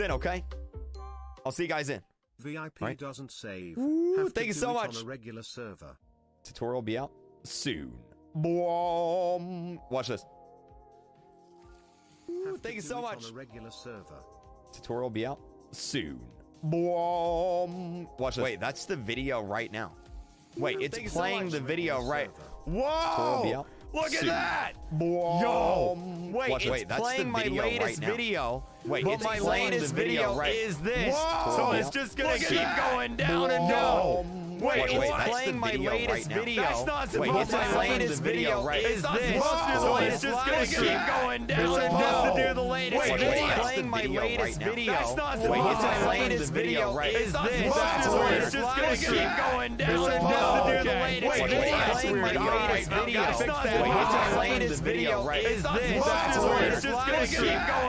in, okay? I'll see you guys in. VIP Right. doesn't save. Ooh, thank you so much. On a regular server. Tutorial will be out soon. Boom. Watch this. Ooh, thank you so much. On a regular server. Tutorial will be out soon. Boom. Watch this. Wait, that's the video right now. Wait, it's playing much. the video right. server. Tutorial will be Whoa! Look at that! Yo! Wait, Watch, it's wait, playing my latest right video. Wait, but it's my latest video video right- is this. Whoa! So it's just gonna Look keep going down and down. Wait, Watch, it's wait, the playing my latest right video. That's not Wait, supposed it's to my latest video right- is this. So it's it's just gonna keep going down and down. to do the latest Wait, video. it's playing my latest video. That's not Wait, supposed it's to. my latest video is this. So It's it's just gonna keep going down and down. to do the latest Wait, video. Playing my latest video. gotta fix that. Wait, it's my latest the video is It's not this. supposed to. It's it's just gonna keep going